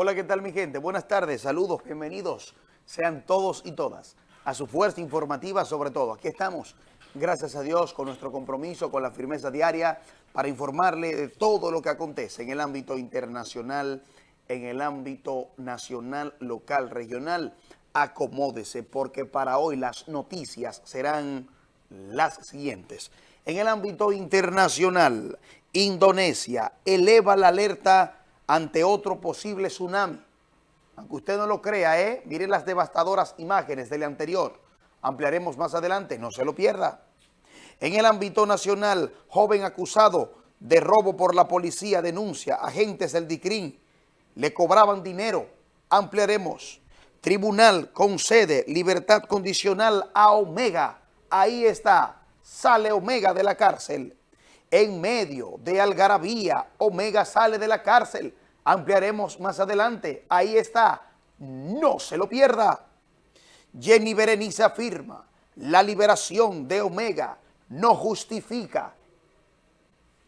Hola, ¿qué tal mi gente? Buenas tardes, saludos, bienvenidos sean todos y todas a su fuerza informativa sobre todo. Aquí estamos, gracias a Dios, con nuestro compromiso, con la firmeza diaria, para informarle de todo lo que acontece en el ámbito internacional, en el ámbito nacional, local, regional. Acomódese, porque para hoy las noticias serán las siguientes. En el ámbito internacional, Indonesia eleva la alerta ante otro posible tsunami. Aunque usted no lo crea, ¿eh? Miren las devastadoras imágenes del anterior. Ampliaremos más adelante, no se lo pierda. En el ámbito nacional, joven acusado de robo por la policía denuncia agentes del DICRIN. Le cobraban dinero. Ampliaremos. Tribunal concede libertad condicional a Omega. Ahí está. Sale Omega de la cárcel en medio de algarabía, Omega sale de la cárcel. Ampliaremos más adelante. Ahí está. No se lo pierda. Jenny Berenice afirma, la liberación de Omega no justifica,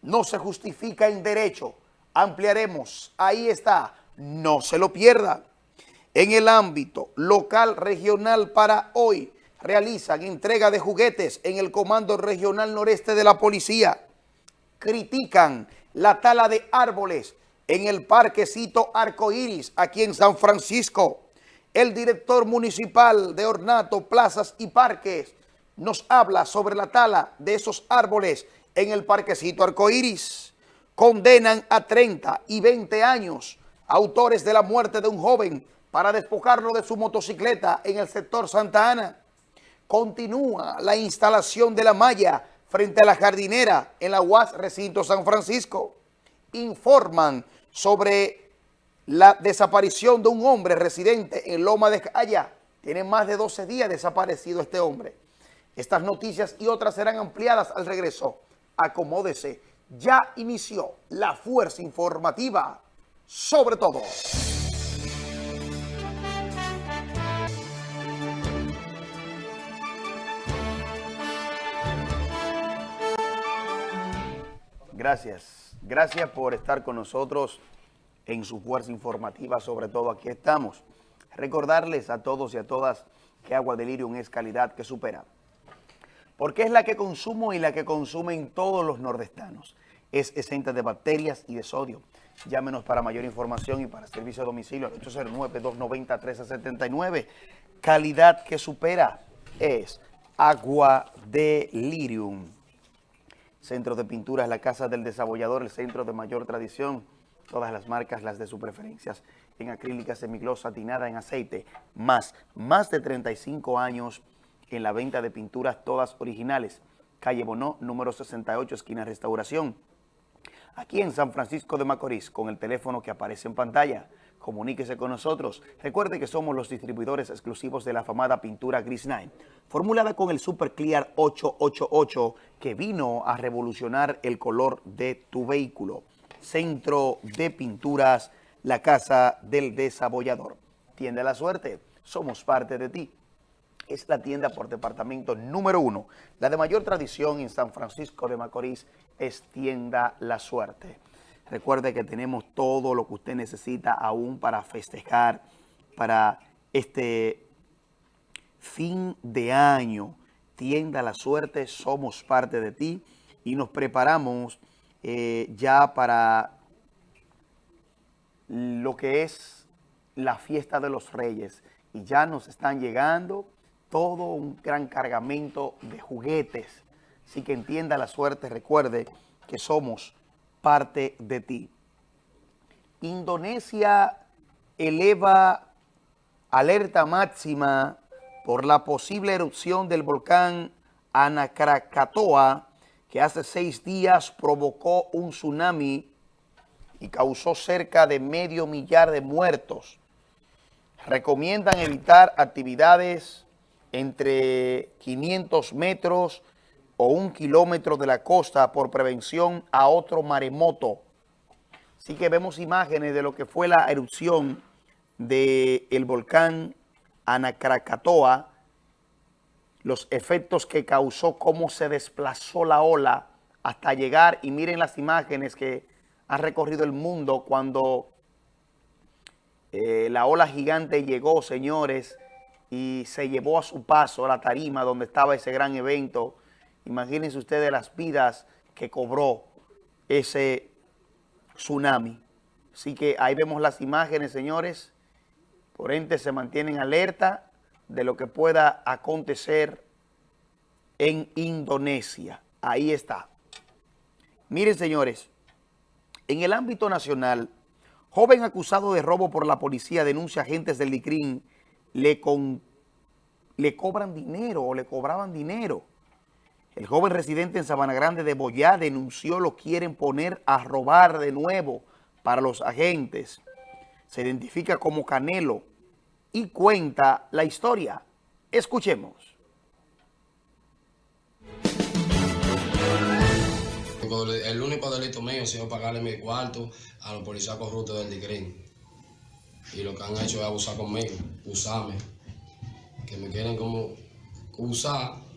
no se justifica en derecho. Ampliaremos. Ahí está. No se lo pierda. En el ámbito local regional para hoy, realizan entrega de juguetes en el Comando Regional Noreste de la Policía critican la tala de árboles en el parquecito Arcoíris, aquí en San Francisco. El director municipal de Ornato, Plazas y Parques nos habla sobre la tala de esos árboles en el parquecito Arcoíris. Condenan a 30 y 20 años autores de la muerte de un joven para despojarlo de su motocicleta en el sector Santa Ana. Continúa la instalación de la malla frente a la jardinera en la UAS Recinto San Francisco. Informan sobre la desaparición de un hombre residente en Loma de Calla. Tiene más de 12 días desaparecido este hombre. Estas noticias y otras serán ampliadas al regreso. Acomódese. Ya inició la fuerza informativa sobre todo. Gracias. Gracias por estar con nosotros en su fuerza informativa, sobre todo aquí estamos. Recordarles a todos y a todas que Agua Delirium es calidad que supera. Porque es la que consumo y la que consumen todos los nordestanos. Es exenta de bacterias y de sodio. Llámenos para mayor información y para servicio a domicilio al 809-290-1379. Calidad que supera es Agua Delirium. Centro de Pinturas, la Casa del Desabollador, el centro de mayor tradición, todas las marcas, las de su preferencias, en acrílica, semigloss, satinada, en aceite, más, más de 35 años en la venta de pinturas todas originales. Calle Bonó, número 68, esquina Restauración. Aquí en San Francisco de Macorís, con el teléfono que aparece en pantalla. Comuníquese con nosotros. Recuerde que somos los distribuidores exclusivos de la afamada pintura Gris Nine, formulada con el Super Clear 888 que vino a revolucionar el color de tu vehículo. Centro de Pinturas, la Casa del Desabollador. Tienda la suerte, somos parte de ti. Es la tienda por departamento número uno. La de mayor tradición en San Francisco de Macorís es Tienda La Suerte. Recuerde que tenemos todo lo que usted necesita aún para festejar, para este fin de año. Tienda la suerte, somos parte de ti y nos preparamos eh, ya para lo que es la fiesta de los reyes. Y ya nos están llegando todo un gran cargamento de juguetes. Así que entienda la suerte, recuerde que somos parte de ti. Indonesia eleva alerta máxima por la posible erupción del volcán Anakrakatoa, que hace seis días provocó un tsunami y causó cerca de medio millar de muertos. Recomiendan evitar actividades entre 500 metros o un kilómetro de la costa por prevención a otro maremoto. Así que vemos imágenes de lo que fue la erupción del volcán Anacracatoa, los efectos que causó, cómo se desplazó la ola hasta llegar, y miren las imágenes que han recorrido el mundo cuando Eh, la ola gigante llegó, señores, y se llevó a su paso la tarima donde estaba ese gran evento. Imagínense ustedes las vidas que cobró ese tsunami. Así que ahí vemos las imágenes, señores. Por ende, se mantienen alerta de lo que pueda acontecer en Indonesia. Ahí está. Miren, señores, en el ámbito nacional, joven acusado de robo por la policía denuncia agentes del DICRIN le, le cobran dinero o le cobraban dinero. El joven residente en Sabana Grande de Boyá denunció lo quieren poner a robar de nuevo para los agentes. Se identifica como Canelo y cuenta la historia. Escuchemos. El único delito mío ha sido pagarle mi cuarto a los policías corruptos del DICRIN. Y lo que han hecho es abusar conmigo, usarme. Que me quieren como usar.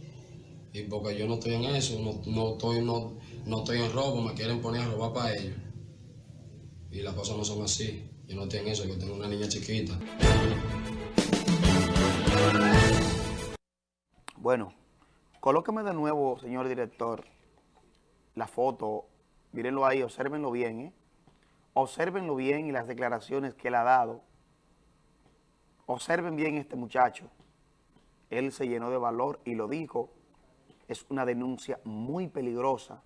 Y porque yo no estoy en eso, no, estoy, no, no estoy en robo, me quieren poner a robar para ellos. Y las cosas no son así. Yo no estoy en eso, yo tengo una niña chiquita. Bueno, colóqueme de nuevo, señor director, la foto. Mírenlo ahí, observenlo bien, ¿eh? Observenlo bien y las declaraciones que él ha dado. Observen bien este muchacho. Él se llenó de valor y lo dijo. Es una denuncia muy peligrosa,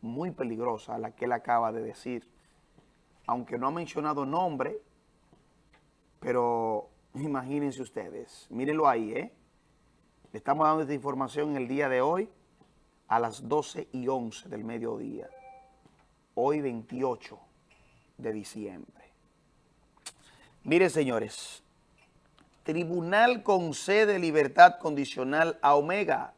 muy peligrosa la que él acaba de decir. Aunque no ha mencionado nombre, pero imagínense ustedes. Mírenlo ahí, ¿eh? Le estamos dando esta información el día de hoy a las 12 y 11 del mediodía. Hoy 28 de diciembre. Miren, señores, Tribunal concede libertad condicional a Omega.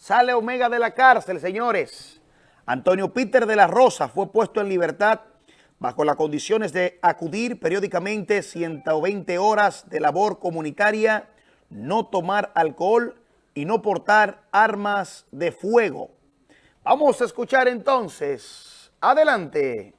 Sale Omega de la cárcel, señores. Antonio Peter de la Rosa fue puesto en libertad bajo las condiciones de acudir periódicamente 120 horas de labor comunitaria, no tomar alcohol y no portar armas de fuego. Vamos a escuchar entonces. Adelante.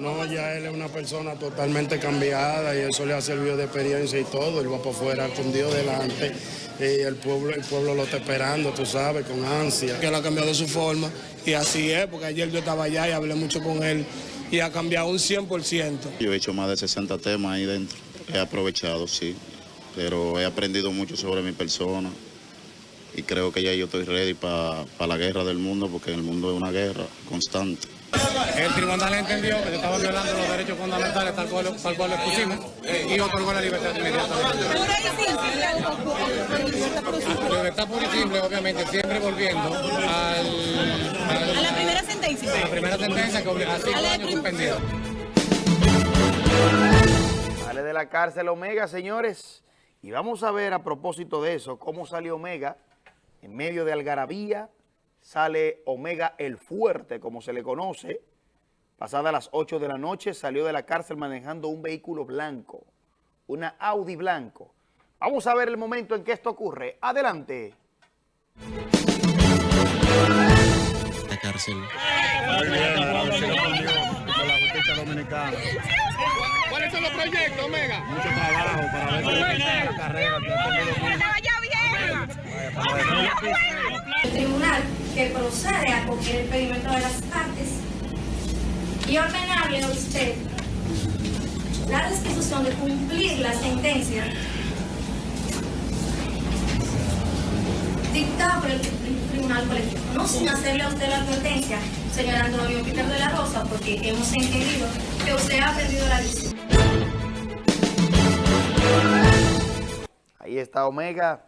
No, ya él es una persona totalmente cambiada y eso le ha servido de experiencia y todo. Él va por fuera con Dios delante y el pueblo, el pueblo lo está esperando, tú sabes, con ansia. Que él ha cambiado su forma y así es, porque ayer yo estaba allá y hablé mucho con él y ha cambiado un 100%. Yo he hecho más de 60 temas ahí dentro. He aprovechado, sí, pero he aprendido mucho sobre mi persona y creo que ya yo estoy ready para la guerra del mundo porque el mundo es una guerra constante. El tribunal entendió que se estaban violando los derechos fundamentales tal cual, tal cual lo expusimos y otorgó la libertad inmediatamente. La libertad pura y simple, obviamente, siempre volviendo al, a la primera sentencia. A la primera sentencia que obliga a cinco años suspendido. Sale de la cárcel Omega, señores. Y vamos a ver a propósito de eso, cómo salió Omega en medio de algarabía, sale Omega el Fuerte, como se le conoce. Pasada las 8 de la noche salió de la cárcel manejando un vehículo blanco, una Audi blanco. Vamos a ver el momento en que esto ocurre. Adelante. La cárcel. ¿Cuáles son los proyectos, Omega? Mucho trabajo para ver la carrera El tribunal que procede a coger el perímetro de las partes y ordenarle a usted la restitución de cumplir la sentencia dictada por el tribunal colectivo, no sin hacerle a usted la advertencia, señor Antonio Peter de la Rosa, porque hemos entendido que usted ha perdido la visión. Ahí está Omega,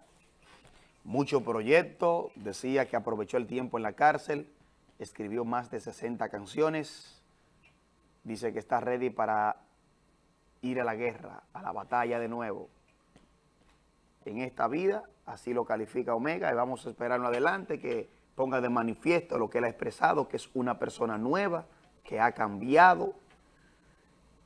mucho proyecto, decía que aprovechó el tiempo en la cárcel, escribió más de 60 canciones, dice que está ready para ir a la guerra, a la batalla de nuevo. En esta vida, así lo califica Omega, y vamos a esperarlo adelante, que ponga de manifiesto lo que él ha expresado, que es una persona nueva, que ha cambiado,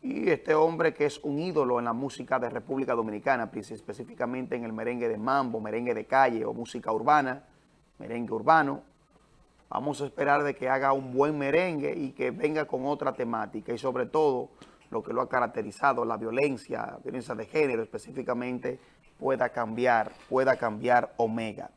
y este hombre que es un ídolo en la música de República Dominicana, específicamente en el merengue de mambo, merengue de calle o música urbana, merengue urbano. Vamos a esperar de que haga un buen merengue y que venga con otra temática y sobre todo lo que lo ha caracterizado, la violencia, violencia de género específicamente, pueda cambiar, pueda cambiar Omega.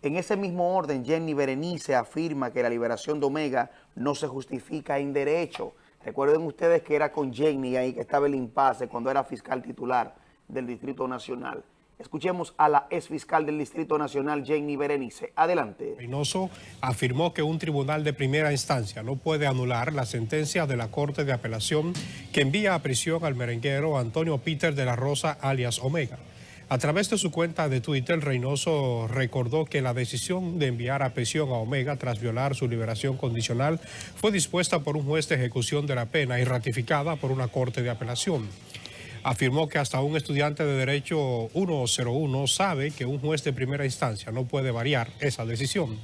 En ese mismo orden, Jenny Berenice afirma que la liberación de Omega no se justifica en derecho. Recuerden ustedes que era con Jenny ahí que estaba el impasse cuando era fiscal titular del Distrito Nacional. Escuchemos a la ex fiscal del Distrito Nacional, Jenny Berenice. Adelante. Reynoso afirmó que un tribunal de primera instancia no puede anular la sentencia de la Corte de Apelación que envía a prisión al merenguero Antonio Peter de la Rosa, alias Omega. A través de su cuenta de Twitter, Reynoso recordó que la decisión de enviar a prisión a Omega tras violar su liberación condicional fue dispuesta por un juez de ejecución de la pena y ratificada por una corte de apelación afirmó que hasta un estudiante de Derecho 101 sabe que un juez de primera instancia no puede variar esa decisión.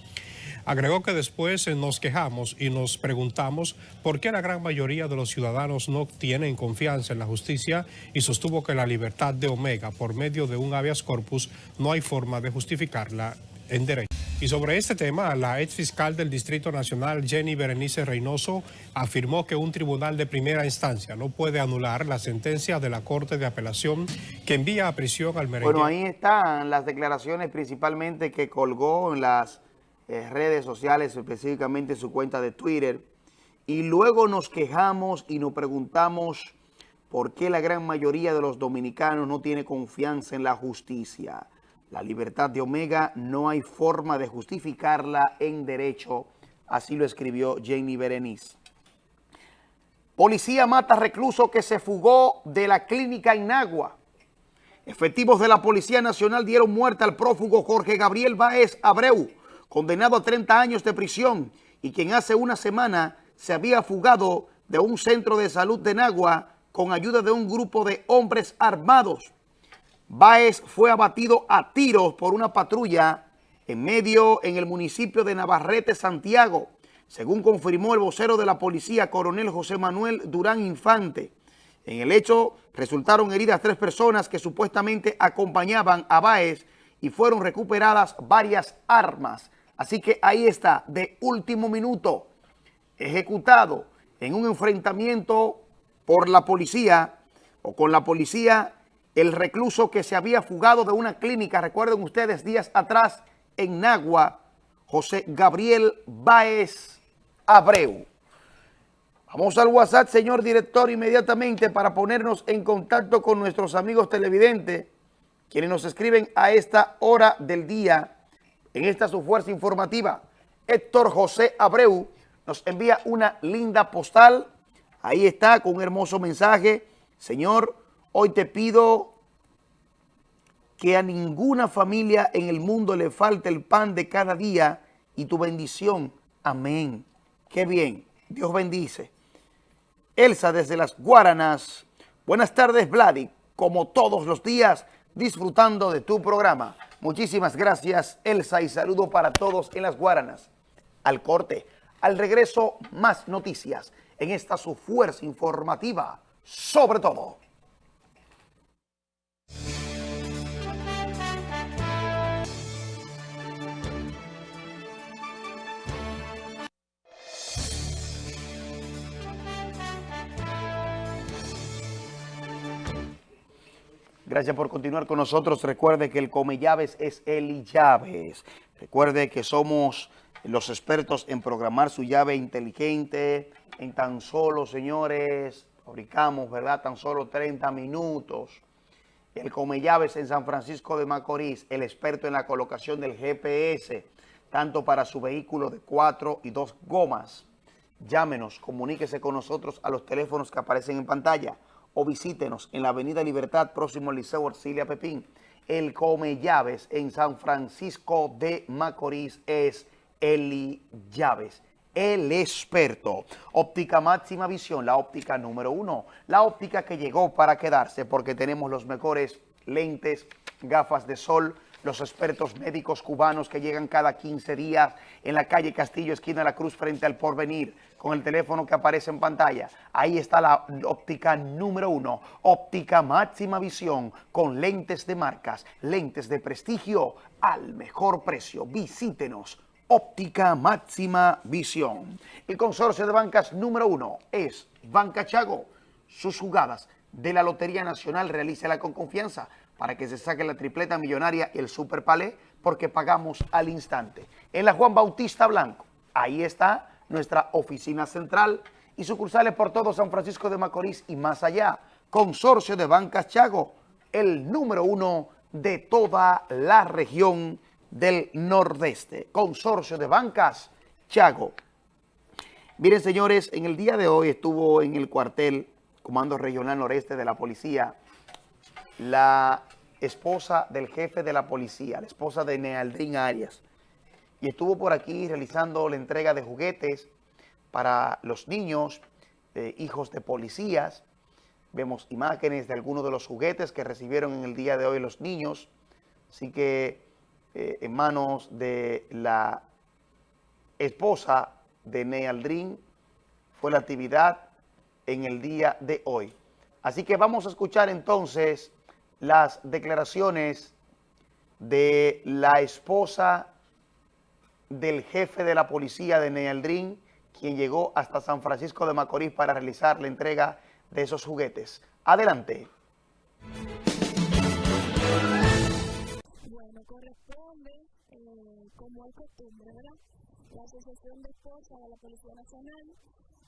Agregó que después nos quejamos y nos preguntamos por qué la gran mayoría de los ciudadanos no tienen confianza en la justicia y sostuvo que la libertad de Omega por medio de un habeas corpus no hay forma de justificarla en derecho. Y sobre este tema, la ex fiscal del Distrito Nacional, Jenny Berenice Reynoso, afirmó que un tribunal de primera instancia no puede anular la sentencia de la Corte de Apelación que envía a prisión al merengue. Bueno, ahí están las declaraciones principalmente que colgó en las eh, redes sociales, específicamente su cuenta de Twitter. Y luego nos quejamos y nos preguntamos por qué la gran mayoría de los dominicanos no tiene confianza en la justicia. La libertad de Omega no hay forma de justificarla en derecho, así lo escribió Jamie Berenice. Policía mata recluso que se fugó de la clínica Inagua. Efectivos de la Policía Nacional dieron muerte al prófugo Jorge Gabriel Báez Abreu, condenado a 30 años de prisión y quien hace una semana se había fugado de un centro de salud de Nagua con ayuda de un grupo de hombres armados. Báez fue abatido a tiros por una patrulla en medio en el municipio de Navarrete, Santiago, según confirmó el vocero de la policía, coronel José Manuel Durán Infante. En el hecho resultaron heridas tres personas que supuestamente acompañaban a Báez y fueron recuperadas varias armas. Así que ahí está, de último minuto, ejecutado en un enfrentamiento por la policía o con la policía el recluso que se había fugado de una clínica, recuerden ustedes, días atrás en Nagua, José Gabriel Báez Abreu. Vamos al WhatsApp, señor director, inmediatamente para ponernos en contacto con nuestros amigos televidentes, quienes nos escriben a esta hora del día, en esta su fuerza informativa. Héctor José Abreu nos envía una linda postal, ahí está, con un hermoso mensaje. Señor, Hoy te pido que a ninguna familia en el mundo le falte el pan de cada día y tu bendición. Amén. Qué bien. Dios bendice. Elsa desde las Guaranas. Buenas tardes, Vladi. Como todos los días, disfrutando de tu programa. Muchísimas gracias, Elsa, y saludo para todos en las Guaranas. Al corte, al regreso, más noticias en esta su fuerza informativa, sobre todo. Gracias por continuar con nosotros. Recuerde que el Come Llaves es Eli Llaves. Recuerde que somos los expertos en programar su llave inteligente en tan solo, señores, fabricamos, ¿verdad? Tan solo 30 minutos. El Come Llaves en San Francisco de Macorís, el experto en la colocación del GPS, tanto para su vehículo de cuatro y dos gomas. Llámenos, comuníquese con nosotros a los teléfonos que aparecen en pantalla o visítenos en la Avenida Libertad, próximo al Liceo Arcilia Pepín. El Come Llaves en San Francisco de Macorís es Eli Llaves, el experto. Óptica máxima visión, la óptica número uno. La óptica que llegó para quedarse porque tenemos los mejores lentes, gafas de sol, los expertos médicos cubanos que llegan cada 15 días en la calle Castillo, esquina de la Cruz, frente al Porvenir, con el teléfono que aparece en pantalla. Ahí está la óptica número uno, óptica máxima visión, con lentes de marcas, lentes de prestigio al mejor precio. Visítenos. Óptica Máxima Visión. El consorcio de bancas número uno es Banca Chago sus jugadas de la Lotería Nacional, realícela con confianza para que se saque la tripleta millonaria y el Super Palé, porque pagamos al instante. En la Juan Bautista Blanco, ahí está nuestra oficina central y sucursales por todo San Francisco de Macorís y más allá. Consorcio de Bancas Chago, el número uno de toda la región del Nordeste. Consorcio de Bancas Chago. Miren, señores, en el día de hoy estuvo en el cuartel Comando Regional Noreste de la Policía la esposa del jefe de la policía, la esposa de Nealdrin Arias, y estuvo por aquí realizando la entrega de juguetes para los niños, eh, hijos de policías. Vemos imágenes de algunos de los juguetes que recibieron en el día de hoy los niños. Así que eh, en manos de la esposa de Nealdrin fue la actividad en el día de hoy. Así que vamos a escuchar entonces las declaraciones de la esposa del jefe de la policía de Nealdrin, quien llegó hasta San Francisco de Macorís para realizar la entrega de esos juguetes. Adelante. Bueno, corresponde, eh, como es costumbre, ¿verdad? La Asociación de Esposas de la Policía Nacional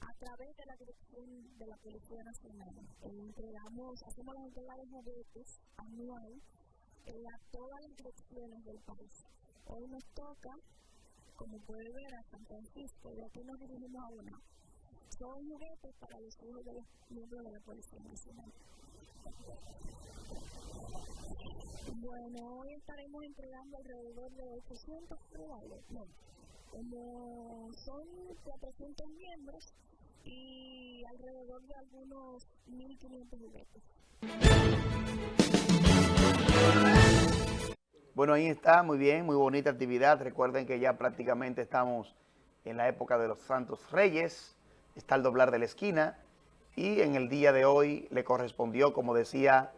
a través de la dirección de la Policía Nacional. Eh, entregamos, hacemos la entrega de juguetes anual eh, a todas las direcciones del país. Hoy nos toca, como puede ver, a San Francisco, y aquí nos dirigimos a una. Son juguetes para los hijos de los miembros de la Policía Nacional. Bueno, hoy estaremos entregando alrededor de 800 probables. No, como son 400 miembros, y alrededor de algunos 1.500 juguetes. Bueno, ahí está, muy bien, muy bonita actividad. Recuerden que ya prácticamente estamos en la época de los Santos Reyes, está el doblar de la esquina y en el día de hoy le correspondió, como decía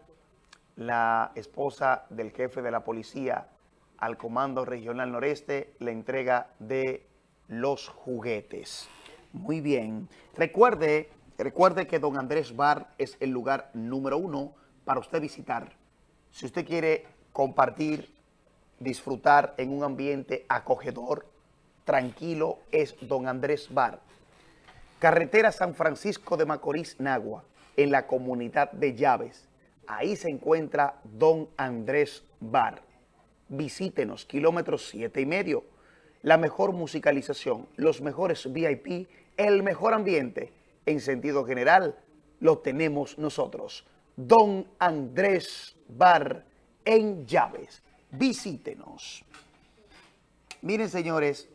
la esposa del jefe de la policía al Comando Regional Noreste, la entrega de los juguetes. Muy bien. Recuerde, recuerde que Don Andrés Bar es el lugar número uno para usted visitar. Si usted quiere compartir, disfrutar en un ambiente acogedor, tranquilo, es Don Andrés Bar. Carretera San Francisco de Macorís, Nagua, en la comunidad de Llaves. Ahí se encuentra Don Andrés Bar. Visítenos, kilómetros siete y medio. La mejor musicalización, los mejores VIP el mejor ambiente, en sentido general, lo tenemos nosotros. Don Andrés Bar en Llaves. Visítenos. Miren, señores,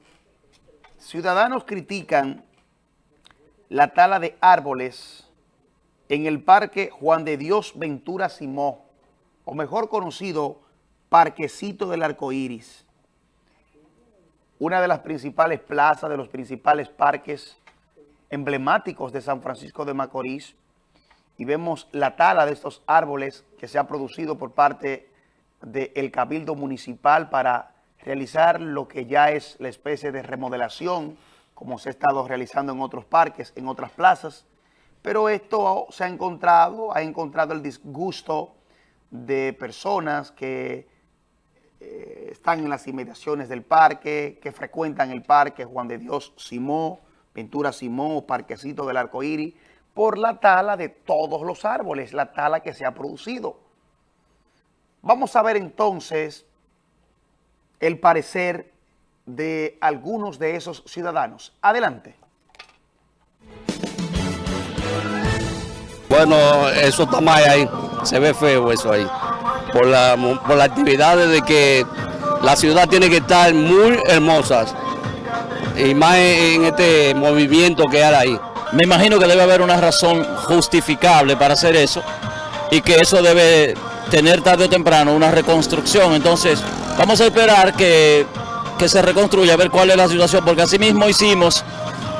ciudadanos critican la tala de árboles en el Parque Juan de Dios Ventura Simó, o mejor conocido, Parquecito del Arcoíris. Una de las principales plazas, de los principales parques emblemáticos de San Francisco de Macorís y vemos la tala de estos árboles que se ha producido por parte del Cabildo Municipal para realizar lo que ya es la especie de remodelación, como se ha estado realizando en otros parques, en otras plazas, pero esto se ha encontrado, ha encontrado el disgusto de personas que eh, están en las inmediaciones del parque, que frecuentan el parque Juan de Dios Simó, Pintura Simón Parquecito del Arcoíris, por la tala de todos los árboles, la tala que se ha producido. Vamos a ver entonces el parecer de algunos de esos ciudadanos. Adelante. Bueno, eso está mal ahí, se ve feo eso ahí, por la, por las actividades de que la ciudad tiene que estar muy hermosas y más en este movimiento que hay ahí. Me imagino que debe haber una razón justificable para hacer eso y que eso debe tener tarde o temprano una reconstrucción. Entonces, vamos a esperar que, se reconstruya, a ver cuál es la situación, porque así mismo hicimos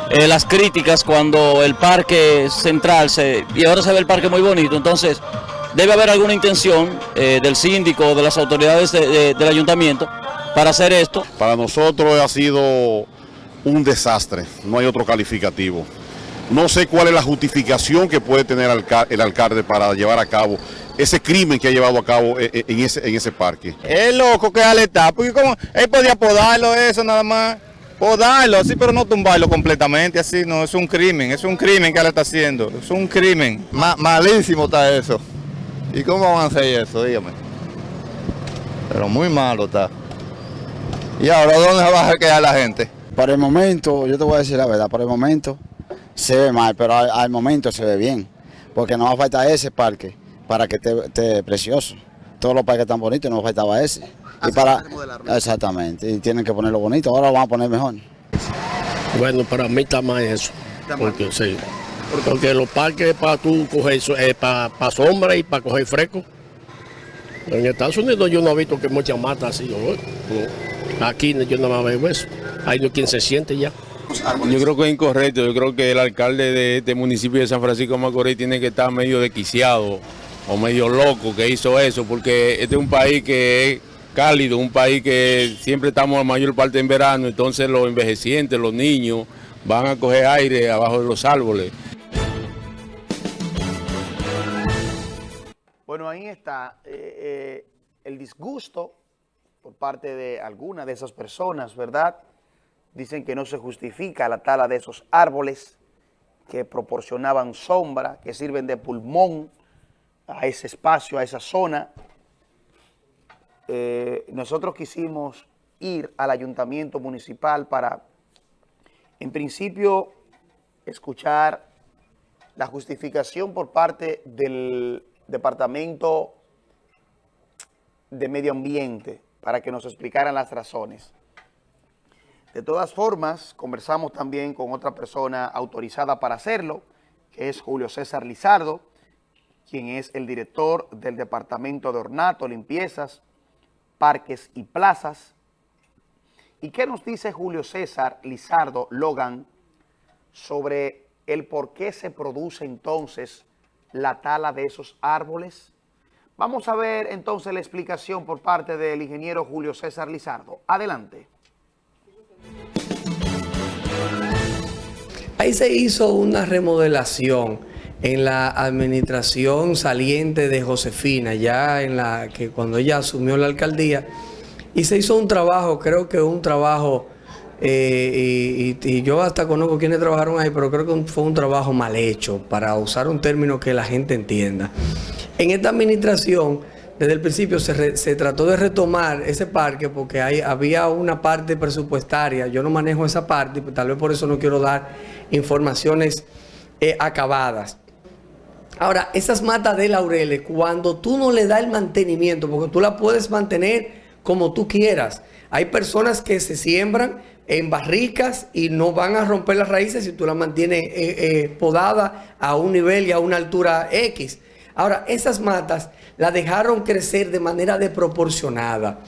eh, las críticas cuando el parque central, se, y ahora se ve el parque muy bonito, entonces debe haber alguna intención eh, del síndico o de las autoridades del ayuntamiento para hacer esto. Para nosotros ha sido un desastre, no hay otro calificativo. No sé cuál es la justificación que puede tener el alcalde para llevar a cabo ese crimen que ha llevado a cabo eh, eh, en ese, en ese parque. Es loco que está, porque como él podía podarlo eso nada más, podarlo así, pero no tumbarlo completamente así, no, es un crimen, es un crimen que él está haciendo, es un crimen. malísimo está eso. ¿Y cómo van a hacer eso? Dígame. Pero muy malo está. ¿Y ahora dónde se va a quedar la gente? Para el momento, yo te voy a decir la verdad, para el momento se ve mal, pero al, momento se ve bien. Porque no va a faltar ese parque para que esté, precioso. Todos los parques están bonitos, no faltaba ese. y para, exactamente, y tienen que ponerlo bonito, ahora lo van a poner mejor. Bueno, para mí está mal eso. Porque, sí, porque los parques para tú coger eh, para, para sombra y para coger fresco. En Estados Unidos yo no he visto que muchas matas así. Aquí yo no me veo eso. Hay quien se siente ya. Yo creo que es incorrecto. Yo creo que el alcalde de este municipio de San Francisco Macorís tiene que estar medio desquiciado o medio loco que hizo eso, porque este es un país que es cálido, un país que siempre estamos la mayor parte en verano, entonces los envejecientes, los niños, van a coger aire abajo de los árboles. Bueno, ahí está eh, eh, el disgusto por parte de algunas de esas personas, ¿verdad?, Dicen que no se justifica la tala de esos árboles que proporcionaban sombra, que sirven de pulmón a ese espacio, a esa zona. Eh, nosotros quisimos ir al ayuntamiento municipal para, en principio, escuchar la justificación por parte del Departamento de Medio Ambiente para que nos explicaran las razones. De todas formas, conversamos también con otra persona autorizada para hacerlo, que es Julio César Lizardo, quien es el director del Departamento de Ornato, Limpiezas, Parques y Plazas. ¿Y qué nos dice Julio César Lizardo Logan sobre el por qué se produce entonces la tala de esos árboles? Vamos a ver entonces la explicación por parte del ingeniero Julio César Lizardo. Adelante. Ahí se hizo una remodelación en la administración saliente de Josefina, ya en la que cuando ella asumió la alcaldía, y se hizo un trabajo, creo que un trabajo, eh, y, yo hasta conozco quienes trabajaron ahí, pero creo que fue un trabajo mal hecho, para usar un término que la gente entienda. En esta administración desde el principio se, trató de retomar ese parque porque hay, había una parte presupuestaria, yo no manejo esa parte, tal vez por eso no quiero dar informaciones eh, acabadas. Ahora, esas matas de laureles, cuando tú no le das el mantenimiento, porque tú la puedes mantener como tú quieras, hay personas que se siembran en barricas y no van a romper las raíces si tú la mantienes eh, eh, podada a un nivel y a una altura X. Ahora, esas matas las dejaron crecer de manera desproporcionada.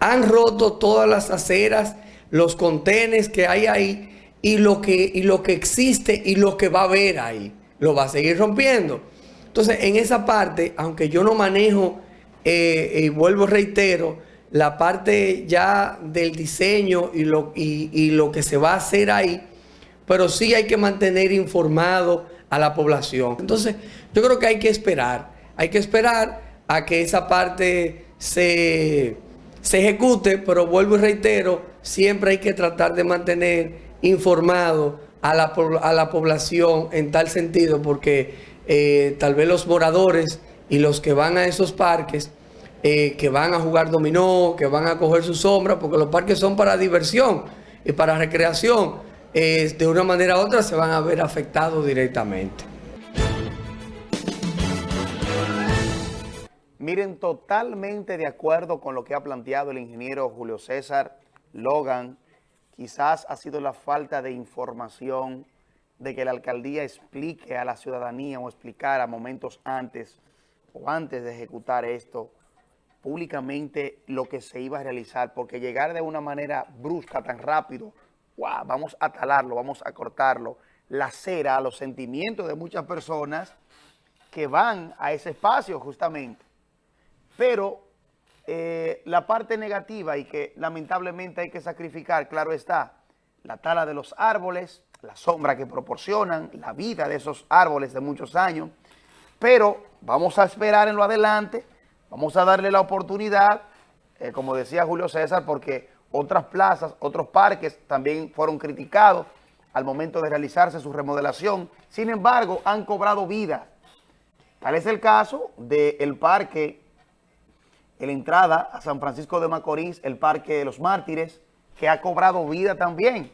Han roto todas las aceras, los contenes que hay ahí y lo que, y lo que existe y lo que va a haber ahí. Lo va a seguir rompiendo. Entonces, en esa parte, aunque yo no manejo, eh, y vuelvo reitero, la parte ya del diseño y lo, y lo que se va a hacer ahí, pero sí hay que mantener informado a la población. Entonces, yo creo que hay que esperar, hay que esperar a que esa parte se, ejecute, pero vuelvo y reitero, siempre hay que tratar de mantener informado a la, a la población en tal sentido, porque eh, tal vez los moradores y los que van a esos parques, eh, que van a jugar dominó, que van a coger su sombra, porque los parques son para diversión y para recreación, eh, de una manera u otra se van a ver afectados directamente. Miren, totalmente de acuerdo con lo que ha planteado el ingeniero Julio César Logan. Quizás ha sido la falta de información de que la alcaldía explique a la ciudadanía o explicara momentos antes o antes de ejecutar esto públicamente lo que se iba a realizar, porque llegar de una manera brusca, tan rápido, vamos a talarlo, vamos a cortarlo, la cera a los sentimientos de muchas personas que van a ese espacio justamente. Pero eh, la parte negativa y que lamentablemente hay que sacrificar, claro está, la tala de los árboles, la sombra que proporcionan, la vida de esos árboles de muchos años, pero vamos a esperar en lo adelante, vamos a darle la oportunidad, eh, como decía Julio César, porque otras plazas, otros parques también fueron criticados al momento de realizarse su remodelación, sin embargo, han cobrado vida. Tal es el caso del parque, en la entrada a San Francisco de Macorís, el Parque de los Mártires, que ha cobrado vida también,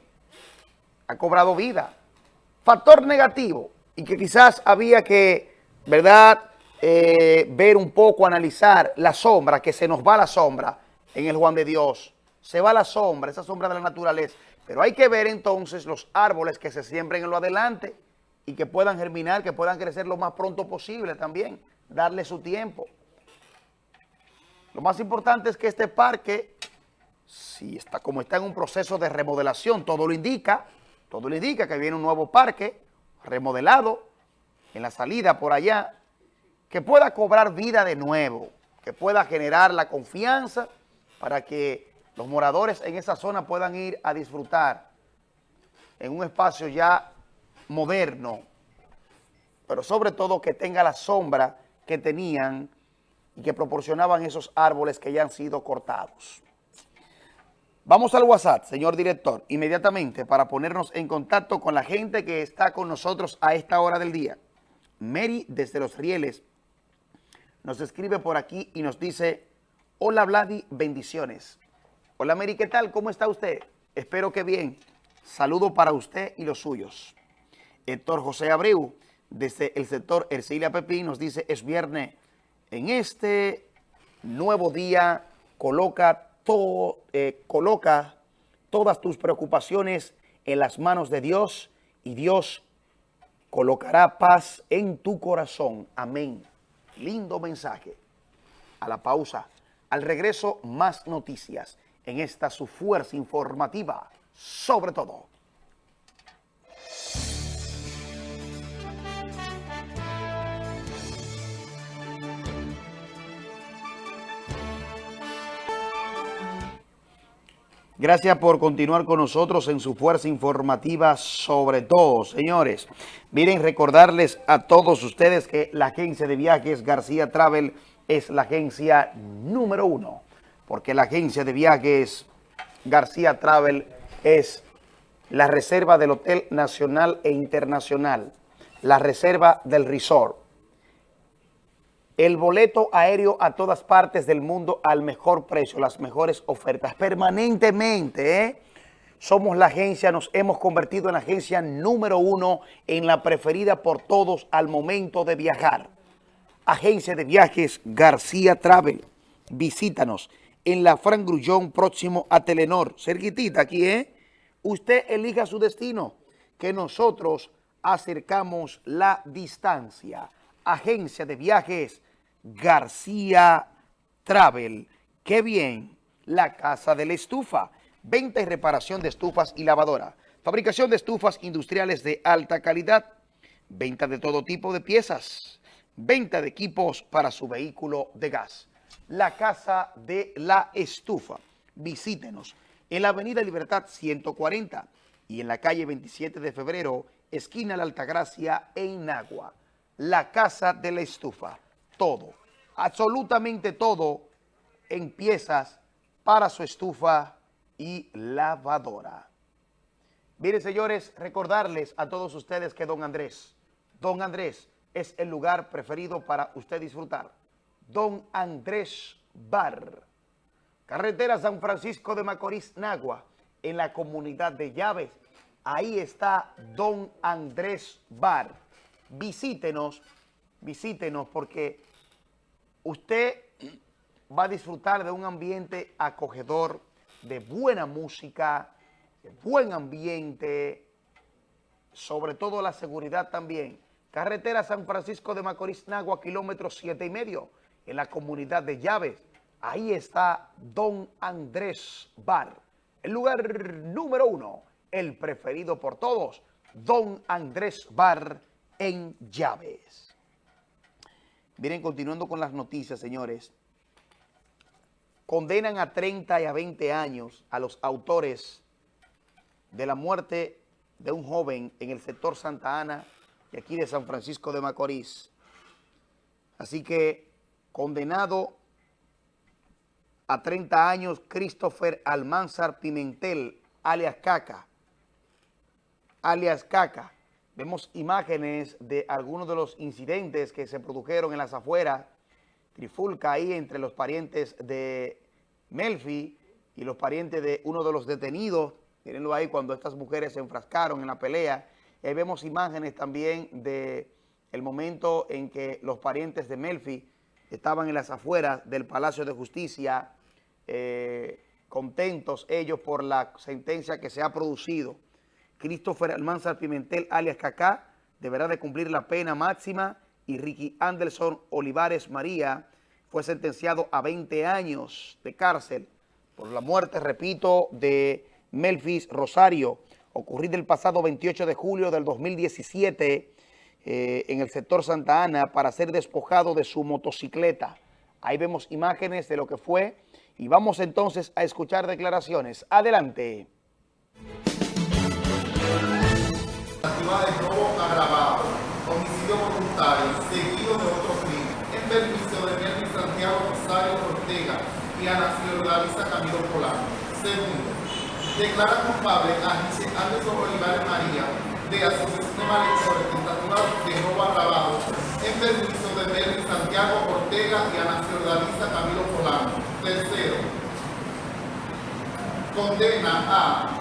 ha cobrado vida. Factor negativo, y que quizás había que, ¿verdad?, eh, ver un poco, analizar la sombra, que se nos va la sombra en el Juan de Dios, se va la sombra, esa sombra de la naturaleza, pero hay que ver entonces los árboles que se siembren en lo adelante y que puedan germinar, que puedan crecer lo más pronto posible también, darle su tiempo. Lo más importante es que este parque, si está como está en un proceso de remodelación, todo lo indica, todo lo indica que viene un nuevo parque remodelado en la salida por allá, que pueda cobrar vida de nuevo, que pueda generar la confianza para que los moradores en esa zona puedan ir a disfrutar en un espacio ya moderno, pero sobre todo que tenga la sombra que tenían y que proporcionaban esos árboles que ya han sido cortados. Vamos al WhatsApp, señor director, inmediatamente para ponernos en contacto con la gente que está con nosotros a esta hora del día. Mary, desde Los Rieles, nos escribe por aquí y nos dice, hola Vladi, bendiciones. Hola Mary, ¿qué tal? ¿Cómo está usted? Espero que bien. Saludo para usted y los suyos. Héctor José Abreu, desde el sector Ercilia Pepín, nos dice, es viernes. En este nuevo día, coloca, todo, eh, coloca todas tus preocupaciones en las manos de Dios y Dios colocará paz en tu corazón. Amén. Lindo mensaje. A la pausa. Al regreso, más noticias en esta su fuerza informativa, sobre todo. Gracias por continuar con nosotros en su fuerza informativa sobre todo, señores. Miren, recordarles a todos ustedes que la agencia de viajes García Travel es la agencia número uno porque la agencia de viajes García Travel es la reserva del Hotel Nacional e Internacional, la reserva del resort, el boleto aéreo a todas partes del mundo al mejor precio, las mejores ofertas, permanentemente, ¿eh? Somos la agencia, nos hemos convertido en la agencia número uno, en la preferida por todos al momento de viajar. Agencia de Viajes García Travel. Visítanos en la Fran Grullón, próximo a Telenor. Cerquitita aquí, ¿eh? Usted elija su destino, que nosotros acercamos la distancia. Agencia de Viajes García Travel. ¡Qué bien! La Casa de la Estufa. Venta y reparación de estufas y lavadora. Fabricación de estufas industriales de alta calidad. Venta de todo tipo de piezas. Venta de equipos para su vehículo de gas la Casa de la Estufa. Visítenos en la Avenida Libertad 140 y en la calle 27 de febrero, esquina La Altagracia, en Nagua. La Casa de la Estufa. Todo, absolutamente todo en piezas para su estufa y lavadora. Miren, señores, recordarles a todos ustedes que Don Andrés, Don Andrés es el lugar preferido para usted disfrutar Don Andrés Bar. Carretera San Francisco de Macorís, Nagua, en la comunidad de Llaves. Ahí está Don Andrés Bar. Visítenos, visítenos porque usted va a disfrutar de un ambiente acogedor, de buena música, de buen ambiente, sobre todo la seguridad también. Carretera San Francisco de Macorís, Nagua, kilómetro siete y medio en la comunidad de Llaves. Ahí está Don Andrés Bar, el lugar número uno, el preferido por todos, Don Andrés Bar en Llaves. Miren, continuando con las noticias, señores, condenan a 30 y a 20 años a los autores de la muerte de un joven en el sector Santa Ana y aquí de San Francisco de Macorís. Así que condenado a 30 años Christopher Almanzar Pimentel, alias Caca, alias Caca. Vemos imágenes de algunos de los incidentes que se produjeron en las afueras, trifulca ahí entre los parientes de Melfi y los parientes de uno de los detenidos. Mírenlo ahí cuando estas mujeres se enfrascaron en la pelea. Ahí vemos imágenes también de el momento en que los parientes de Melfi estaban en las afueras del Palacio de Justicia, eh, contentos ellos por la sentencia que se ha producido. Christopher Almanzar Pimentel, alias Cacá, deberá de cumplir la pena máxima y Ricky Anderson Olivares María fue sentenciado a 20 años de cárcel por la muerte, repito, de Melfis Rosario, ocurrida el pasado 28 de julio del 2017 eh, en el sector Santa Ana para ser despojado de su motocicleta. Ahí vemos imágenes de lo que fue y vamos entonces a escuchar declaraciones. Adelante. Agravado, homicidio voluntario, seguido de otro crimen, en permiso de Melvin Santiago Rosario Ortega y Ana Fiordalisa Camilo Polano. Segundo, declara culpable a Anderson Olivares María de asociación de malhechores, tentativa de robo agravado, en permiso de Melvin Santiago Ortega y Ana Fiordalisa Camilo Polano. Tercero, condena a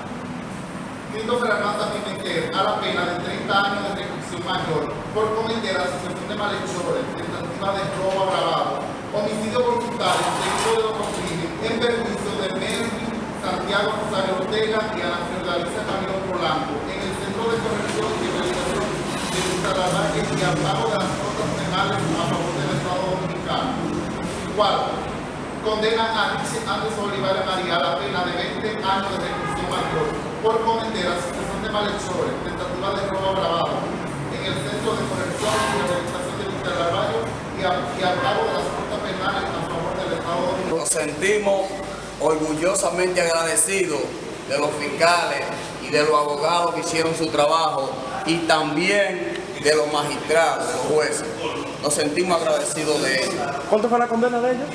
Christopher Armanda Pimentel a la pena de 30 años de reclusión mayor por cometer asociación de malhechores, tentativa de robo agravado, homicidio voluntario, seguido de crimen, en permiso de Melvin Santiago Rosario Ortega y a la Fiordalisa Camilo Polanco, en el Centro de Corrección y Rehabilitación de Bucaramanga y al pago de las costas penales a favor del Estado Dominicano. Cuarto, condena a Anderson Olivares María a la pena de 20 años de reclusión mayor por cometer asociación de malhechores, tentativa de robo agravado en el Centro de Corrección y Rehabilitación de Bucaramanga y, y al pago de las costas penales a favor del Estado Dominicano. Nos sentimos orgullosamente agradecidos de los fiscales y de los abogados que hicieron su trabajo y también de los magistrados, los jueces. Nos sentimos agradecidos de ellos. ¿Cuánto fue la condena de ellos?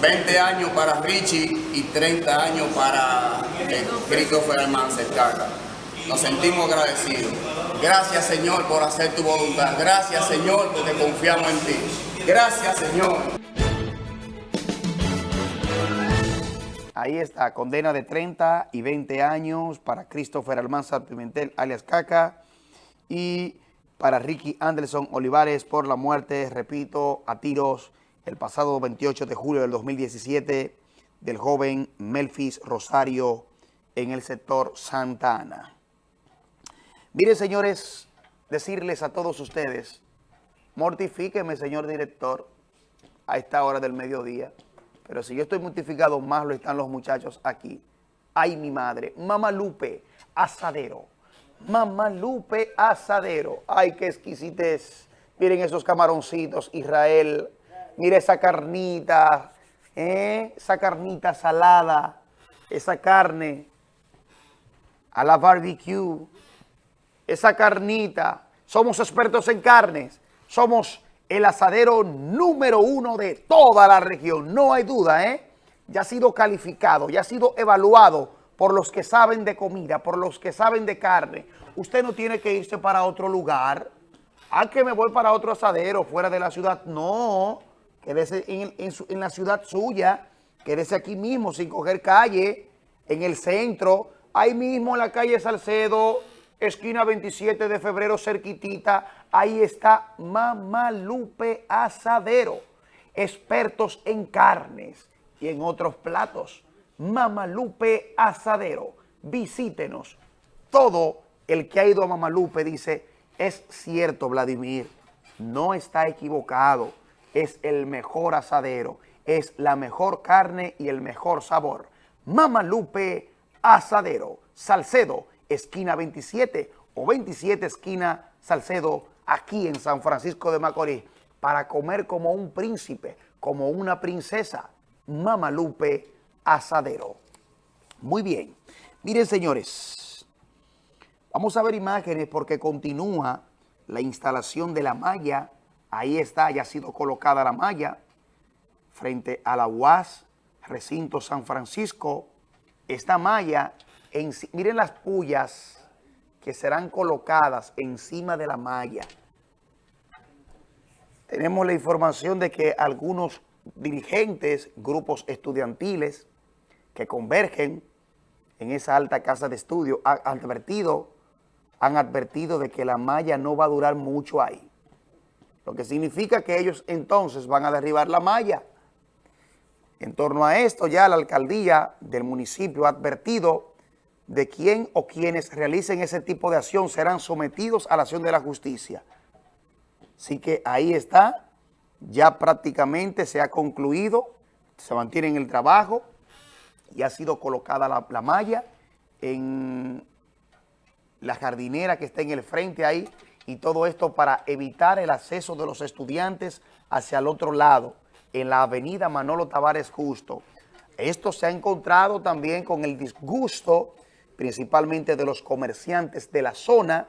20 años para Richie y 30 años para eh, Christopher Almanzar Caca. Nos sentimos agradecidos. Gracias, Señor, por hacer tu voluntad. Gracias, Señor, porque confiamos en ti. Gracias, Señor. Ahí está, condena de 30 y 20 años para Christopher Almanzar Pimentel, alias Caca, y para Ricky Anderson Olivares por la muerte, repito, a tiros el pasado 28 de julio del 2017 del joven Melfis Rosario en el sector Santa Ana. Miren, señores, decirles a todos ustedes, mortifíqueme, señor director, a esta hora del mediodía, pero si yo estoy mortificado, más lo están los muchachos aquí. Ay, mi madre, Mamá Lupe, asadero. Mamá Lupe, asadero. Ay, qué exquisitez. Miren esos camaroncitos, Israel. Mira esa carnita, ¿eh? esa carnita salada, esa carne a la barbecue, esa carnita. Somos expertos en carnes, somos el asadero número uno de toda la región, no hay duda, ¿eh? Ya ha sido calificado, ya ha sido evaluado por los que saben de comida, por los que saben de carne. Usted no tiene que irse para otro lugar. Ah, que me voy para otro asadero fuera de la ciudad. No, quédese en, en, su, en la ciudad suya, quédese aquí mismo sin coger calle, en el centro, ahí mismo en la calle Salcedo, esquina 27 de febrero, cerquitita, ahí está Mamá Lupe Asadero, expertos en carnes y en otros platos. Mamá Lupe Asadero, visítenos. Todo el que ha ido a Mamá Lupe dice, es cierto Vladimir, no está equivocado, es el mejor asadero, es la mejor carne y el mejor sabor. Mamá Lupe Asadero, Salcedo, esquina 27 o 27 esquina Salcedo, aquí en San Francisco de Macorís, para comer como un príncipe, como una princesa. Mamá Lupe Asadero. Muy bien. Miren, señores, Vamos a ver imágenes porque continúa la instalación de la malla. Ahí está, ya ha sido colocada la malla frente a la UAS, recinto San Francisco. Esta malla, en, miren las pullas que serán colocadas encima de la malla. Tenemos la información de que algunos dirigentes, grupos estudiantiles que convergen en esa alta casa de estudio han advertido, han advertido de que la malla no va a durar mucho ahí. Lo que significa que ellos entonces van a derribar la malla. En torno a esto ya la alcaldía del municipio ha advertido de quién o quienes realicen ese tipo de acción serán sometidos a la acción de la justicia. Así que ahí está, ya prácticamente se ha concluido, se mantiene en el trabajo y ha sido colocada la, la malla en la jardinera que está en el frente ahí y todo esto para evitar el acceso de los estudiantes hacia el otro lado, en la avenida Manolo Tavares Justo. Esto se ha encontrado también con el disgusto principalmente de los comerciantes de la zona,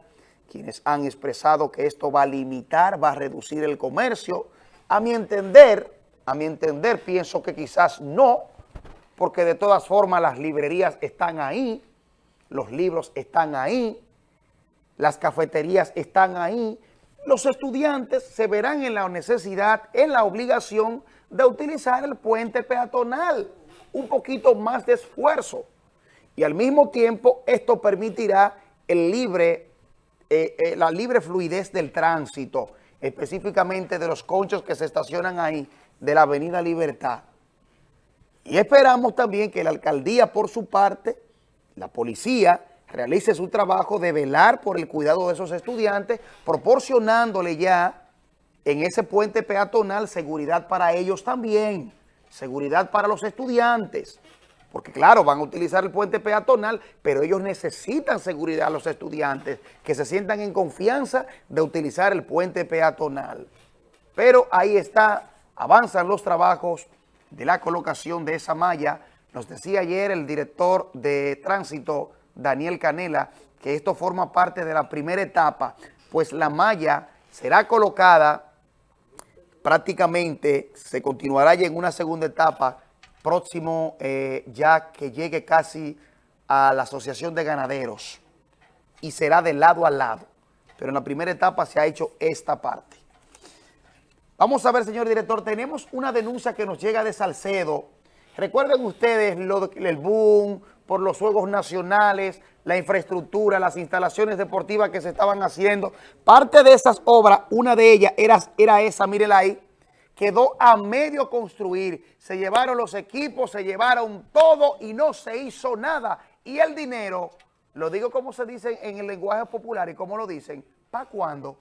quienes han expresado que esto va a limitar, va a reducir el comercio. A mi entender, a mi entender, pienso que quizás no, porque de todas formas las librerías están ahí, los libros están ahí, las cafeterías están ahí, los estudiantes se verán en la necesidad, en la obligación de utilizar el puente peatonal, un poquito más de esfuerzo. Y al mismo tiempo esto permitirá el libre, eh, eh, la libre fluidez del tránsito, específicamente de los conchos que se estacionan ahí de la avenida Libertad. Y esperamos también que la alcaldía por su parte, la policía, realice su trabajo de velar por el cuidado de esos estudiantes, proporcionándole ya en ese puente peatonal seguridad para ellos también, seguridad para los estudiantes, porque claro, van a utilizar el puente peatonal, pero ellos necesitan seguridad a los estudiantes, que se sientan en confianza de utilizar el puente peatonal. Pero ahí está, avanzan los trabajos de la colocación de esa malla. Nos decía ayer el director de tránsito, Daniel Canela, que esto forma parte de la primera etapa, pues la malla será colocada prácticamente, se continuará ya en una segunda etapa, próximo eh, ya que llegue casi a la Asociación de Ganaderos y será de lado a lado. Pero en la primera etapa se ha hecho esta parte. Vamos a ver, señor director, tenemos una denuncia que nos llega de Salcedo. Recuerden ustedes el boom por los Juegos Nacionales, la infraestructura, las instalaciones deportivas que se estaban haciendo. Parte de esas obras, una de ellas era, esa, mírela ahí, quedó a medio construir. Se llevaron los equipos, se llevaron todo y no se hizo nada. Y el dinero, lo digo como se dice en el lenguaje popular y como lo dicen, ¿para cuándo?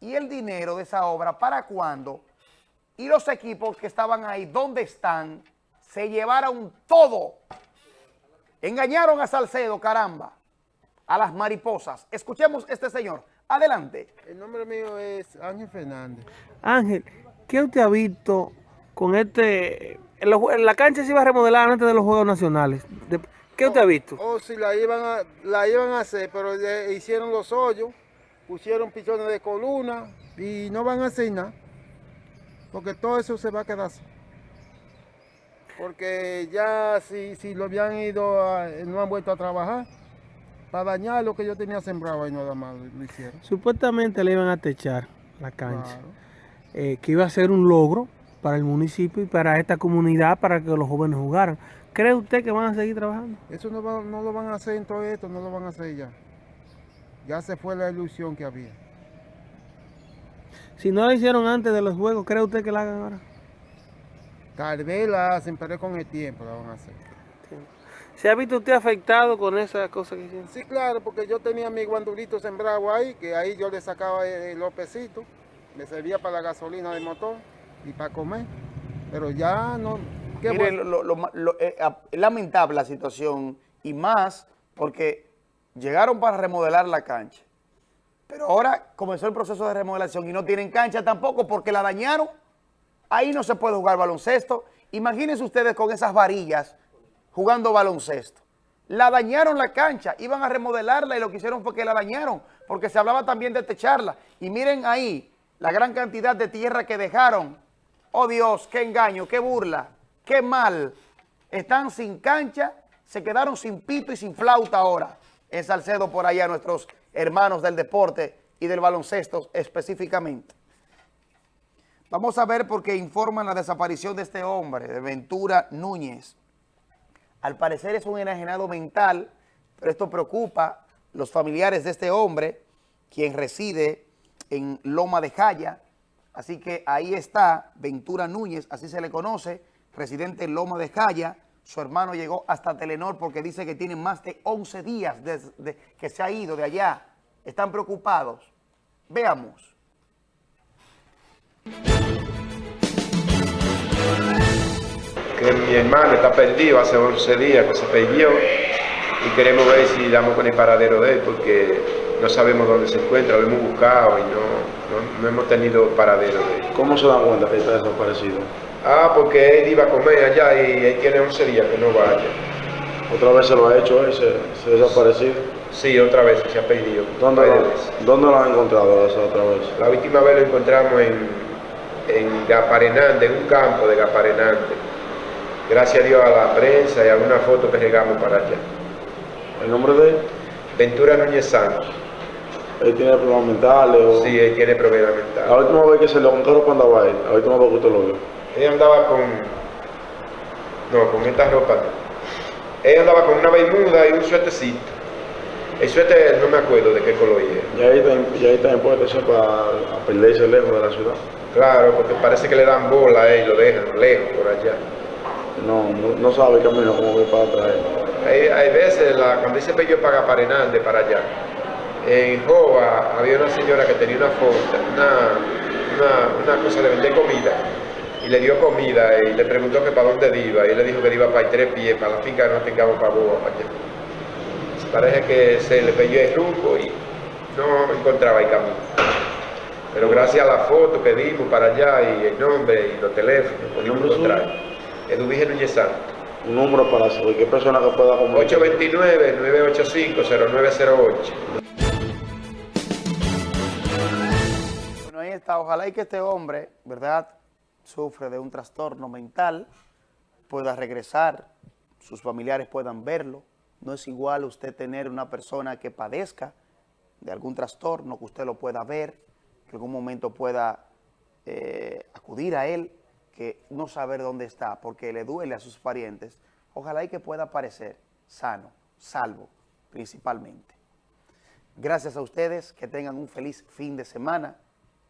Y el dinero de esa obra, ¿para cuándo? Y los equipos que estaban ahí, ¿dónde están? Se llevaron todo. Engañaron a Salcedo, caramba, a las mariposas. Escuchemos este señor. Adelante. El nombre mío es Ángel Fernández. Ángel, ¿qué usted ha visto con este... En la cancha se iba a remodelar antes de los Juegos Nacionales. ¿Qué usted ha visto? Oh, sí, la iban a, la iban a hacer, pero hicieron los hoyos, pusieron pichones de columna y no van a hacer nada. Porque todo eso se va a quedar así. Porque ya si, si lo habían ido, no han vuelto a trabajar para dañar lo que yo tenía sembrado y nada más lo hicieron. Supuestamente le iban a techar la cancha, eh, que iba a ser un logro para el municipio y para esta comunidad, para que los jóvenes jugaran. ¿Cree usted que van a seguir trabajando? Eso no, no lo van a hacer en todo esto, no lo van a hacer ya. Ya se fue la ilusión que había. Si no lo hicieron antes de los juegos, ¿cree usted que la hagan ahora? Tal vez la hacen, pero con el tiempo la van a hacer. ¿Se ha visto usted afectado con esas cosas que hicieron? Sí, claro, porque yo tenía mi guandulito sembrado ahí, que ahí yo le sacaba el, lopecito, me servía para la gasolina del motor y para comer, pero ya no... Mire, lo, eh, lamentable la situación y más porque llegaron para remodelar la cancha, pero ahora comenzó el proceso de remodelación y no tienen cancha tampoco porque la dañaron. Ahí no se puede jugar baloncesto. Imagínense ustedes con esas varillas jugando baloncesto. La dañaron la cancha, iban a remodelarla y lo que hicieron fue que la dañaron, porque se hablaba también de techarla. Y miren ahí la gran cantidad de tierra que dejaron. Oh Dios, qué engaño, qué burla, qué mal. Están sin cancha, se quedaron sin pito y sin flauta ahora. En Salcedo por allá nuestros hermanos del deporte y del baloncesto específicamente. Vamos a ver por qué informan la desaparición de este hombre, de Ventura Núñez. Al parecer es un enajenado mental, pero esto preocupa los familiares de este hombre, quien reside en Loma de Jaya. Así que ahí está Ventura Núñez, así se le conoce, residente en Loma de Jaya. Su hermano llegó hasta Telenor porque dice que tiene más de 11 días desde que se ha ido de allá. Están preocupados. Veamos. Que mi hermano está perdido hace 11 días que se perdió y queremos ver si damos con el paradero de él porque no sabemos dónde se encuentra, lo hemos buscado y no, no, hemos tenido paradero de él. ¿Cómo se dan cuenta que está desaparecido? Ah, porque él iba a comer allá y él tiene 11 días que no vaya. ¿Otra vez se lo ha hecho él? ¿Se, se ha desaparecido? Sí, otra vez se ha perdido. ¿Dónde, lo, ¿dónde lo han encontrado esa otra vez? La última vez lo encontramos en, en Gaparenante, en un campo de Gaparenante gracias a Dios a la prensa y a una foto que llegamos para allá. ¿El nombre de él? Ventura Núñez Santos. ¿Él tiene problemas mentales? O... Sí, él tiene problemas mentales. La última vez que se lo encontró cuando andaba él, la última vez que usted lo vio. Él andaba con... No, con esta ropa no. Él andaba con una bermuda y un suétercito. El suéter no me acuerdo de qué color era. ¿Y ahí está, y ahí está impuesto eso para perderse lejos de la ciudad? Claro, porque parece que le dan bola a él y lo dejan lejos por allá. No, no, no sabe el camino como ve para atrás. Hay, hay veces, la, cuando dice Pello paga para Hernández, para allá, en Joa había una señora que tenía una fonda, una, una, una, cosa de vender comida, y le dio comida y le preguntó que para dónde iba, y él le dijo que iba para tres pies, para la finca que no tengamos para Boa, para allá. Parece que se le pilló el rumbo y no encontraba el camino. Pero gracias a la foto que dimos para allá y el nombre y los teléfonos, pudimos encontrar. Eduvige Núñez Santos. Un número para cualquier persona que pueda comunicar. 829-985-0908. Bueno, ahí está. Ojalá y que este hombre, ¿verdad?, sufre de un trastorno mental, pueda regresar, sus familiares puedan verlo. No es igual usted tener una persona que padezca de algún trastorno, que usted lo pueda ver, que en algún momento pueda eh, acudir a él, que no saber dónde está porque le duele a sus parientes, ojalá y que pueda aparecer sano, salvo, principalmente. Gracias a ustedes, que tengan un feliz fin de semana.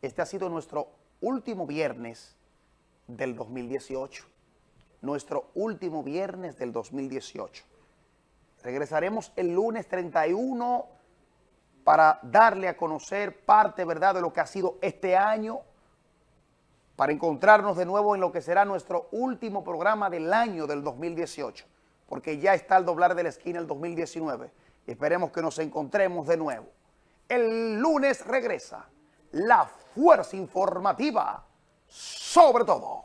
Este ha sido nuestro último viernes del 2018. Nuestro último viernes del 2018. Regresaremos el lunes 31 para darle a conocer parte, ¿verdad?, de lo que ha sido este año para encontrarnos de nuevo en lo que será nuestro último programa del año del 2018, porque ya está al doblar de la esquina el 2019 y esperemos que nos encontremos de nuevo. El lunes regresa la fuerza informativa sobre todo.